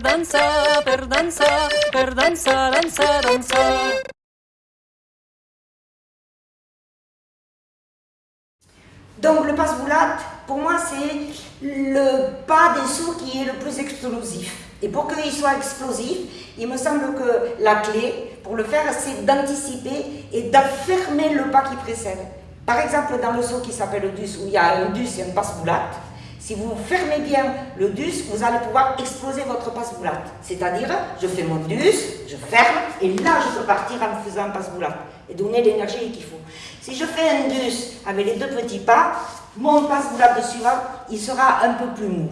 dansa, dansa. Donc le passe-boulate, pour moi, c'est le pas des sauts qui est le plus explosif. Et pour qu'il soit explosif, il me semble que la clé, pour le faire, c'est d'anticiper et d'affermer le pas qui précède. Par exemple, dans le saut qui s'appelle le dus, où il y a un dus et un passe-boulate, si vous fermez bien le dus, vous allez pouvoir exploser votre passe-boulate. C'est-à-dire, je fais mon dus, je ferme, et là, je peux partir en faisant un passe-boulate et donner l'énergie qu'il faut. Si je fais un dus avec les deux petits pas, mon passe-boulate suivant, il sera un peu plus mou.